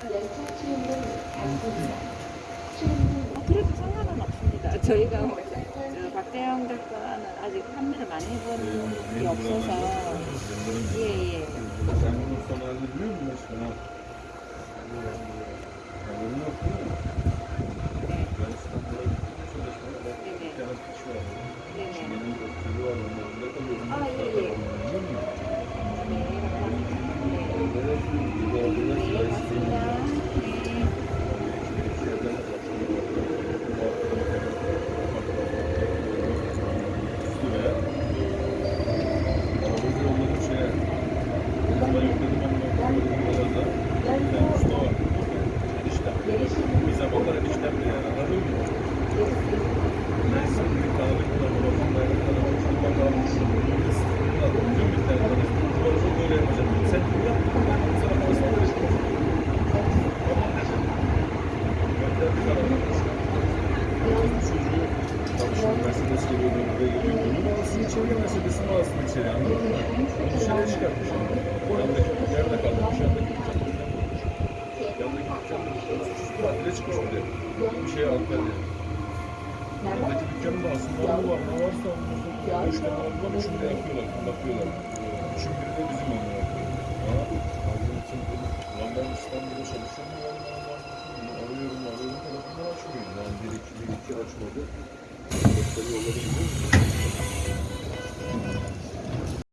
그래도 상관은 없습니다. 저희가 뭐, 저 박대영 작가는 아직 판매를 많이 해본 게 없어서. 예예. Sen bunun son halini biliyor musun Çocuğu çalışıyor Mercedes geliyordu buraya geliyordu. Bunu alsın içeriye Mercedes'ini alsın içeri anladın mı? Onu dışarıya çıkartmış. Nerede kalmış? Yandaki dükkandan bulmuş. Yandaki dükkandan tatile çıkmış bir de. Bir şey aldı diye. Yandaki dükkanın da aslında ne var ne varsa onların üç tane aldılar. Üçünü de yapıyorlar. Bakıyorlar. Üçün biri de bizim iki açmadı. Doktoru yolladı.